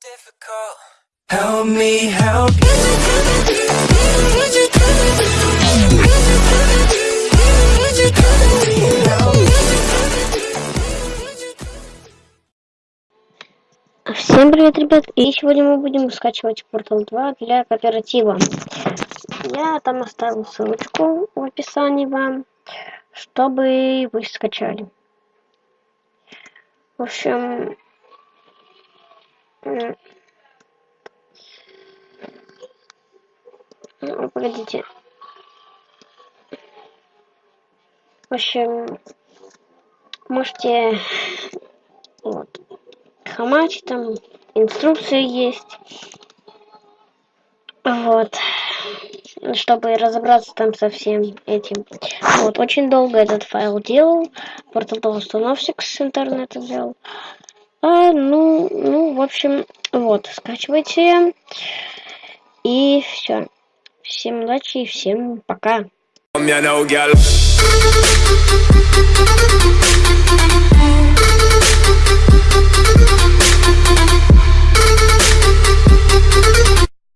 difficult. Help me help you. Всем привет, ребят! И сегодня мы будем скачивать Portal 2 для кооператива. Я там оставил ссылочку в описании вам, чтобы вы скачали. В общем... ну, Погодите. В общем, можете вот хамач, там инструкции есть. Вот. Чтобы разобраться там со всем этим. Вот, очень долго этот файл делал. Портал установщик с интернета взял. А, ну, в общем, вот, скачивайте. И все. Всем удачи и всем пока.